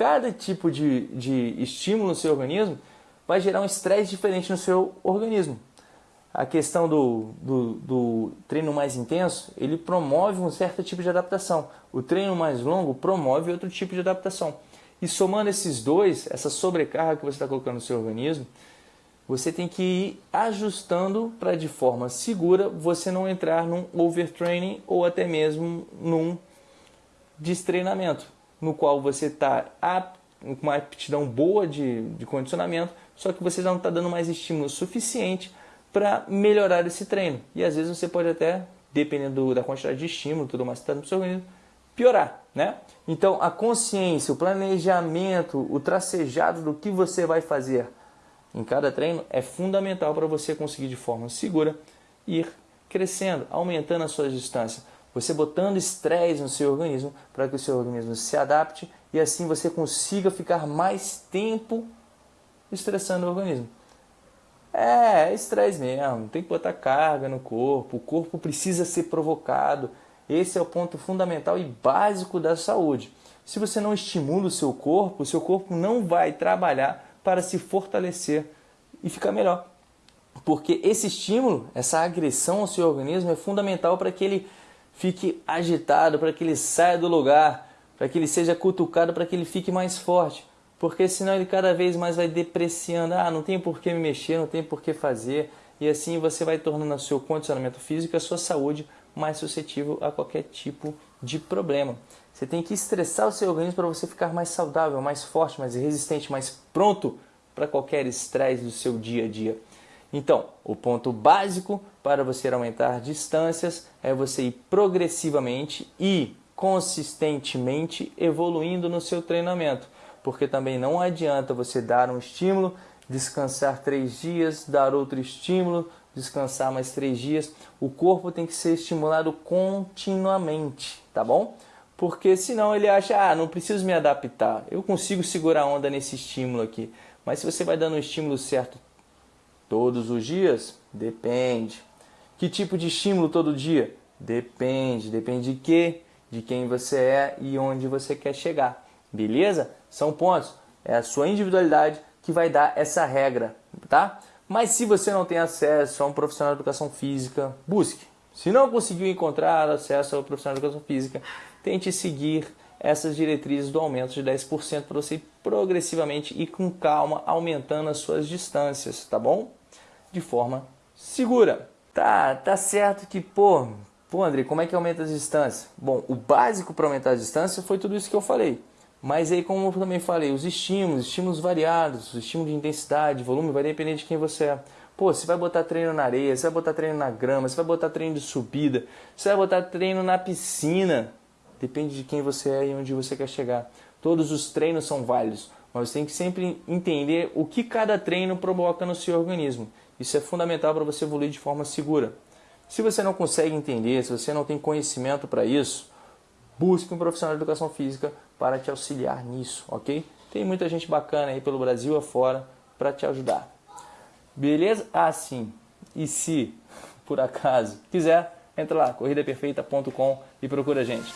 cada tipo de, de estímulo no seu organismo vai gerar um estresse diferente no seu organismo. A questão do, do, do, treino mais intenso, ele promove um certo tipo de adaptação. O treino mais longo promove outro tipo de adaptação. E somando esses dois, essa sobrecarga que você está colocando no seu organismo, você tem que ir ajustando para de forma segura você não entrar num overtraining ou até mesmo num destreinamento, no qual você está com uma aptidão boa de, de condicionamento, só que você já não está dando mais estímulo suficiente para melhorar esse treino. E às vezes você pode até, dependendo da quantidade de estímulo tudo mais que está no seu organismo, piorar, né? Então a consciência, o planejamento, o tracejado do que você vai fazer em cada treino é fundamental para você conseguir de forma segura ir crescendo, aumentando a sua distância. Você botando estresse no seu organismo para que o seu organismo se adapte e assim você consiga ficar mais tempo estressando o organismo. É, é estresse mesmo, tem que botar carga no corpo, o corpo precisa ser provocado. Esse é o ponto fundamental e básico da saúde. Se você não estimula o seu corpo, o seu corpo não vai trabalhar para se fortalecer e ficar melhor. Porque esse estímulo, essa agressão ao seu organismo é fundamental para que ele fique agitado, para que ele saia do lugar, para que ele seja cutucado, para que ele fique mais forte. Porque senão ele cada vez mais vai depreciando, ah, não tem por que me mexer, não tem por que fazer, e assim você vai tornando o seu condicionamento físico, a sua saúde mais suscetível a qualquer tipo de problema. Você tem que estressar o seu organismo para você ficar mais saudável, mais forte, mais resistente, mais pronto para qualquer estresse do seu dia a dia. Então, o ponto básico para você aumentar distâncias é você ir progressivamente e consistentemente evoluindo no seu treinamento, porque também não adianta você dar um estímulo, descansar três dias, dar outro estímulo, descansar mais três dias. O corpo tem que ser estimulado continuamente, tá bom? Porque senão ele acha, ah, não preciso me adaptar, eu consigo segurar a onda nesse estímulo aqui. Mas se você vai dando o estímulo certo Todos os dias? Depende. Que tipo de estímulo todo dia? Depende. Depende de quê? De quem você é e onde você quer chegar. Beleza? São pontos. É a sua individualidade que vai dar essa regra, tá? Mas se você não tem acesso a um profissional de educação física, busque. Se não conseguiu encontrar acesso ao profissional de educação física, tente seguir essas diretrizes do aumento de 10% para você progressivamente e com calma aumentando as suas distâncias, tá bom? De forma segura. Tá, tá certo que, pô, pô André, como é que aumenta a distância? Bom, o básico para aumentar a distância foi tudo isso que eu falei. Mas aí, como eu também falei, os estímulos, estímulos variados, estímulo de intensidade, volume, vai depender de quem você é. Pô, você vai botar treino na areia, você vai botar treino na grama, você vai botar treino de subida, você vai botar treino na piscina. Depende de quem você é e onde você quer chegar. Todos os treinos são válidos, mas você tem que sempre entender o que cada treino provoca no seu organismo. Isso é fundamental para você evoluir de forma segura. Se você não consegue entender, se você não tem conhecimento para isso, busque um profissional de educação física para te auxiliar nisso, ok? Tem muita gente bacana aí pelo Brasil afora para te ajudar. Beleza? Ah, sim. E se, por acaso, quiser, entra lá, corridaperfeita.com e procura a gente.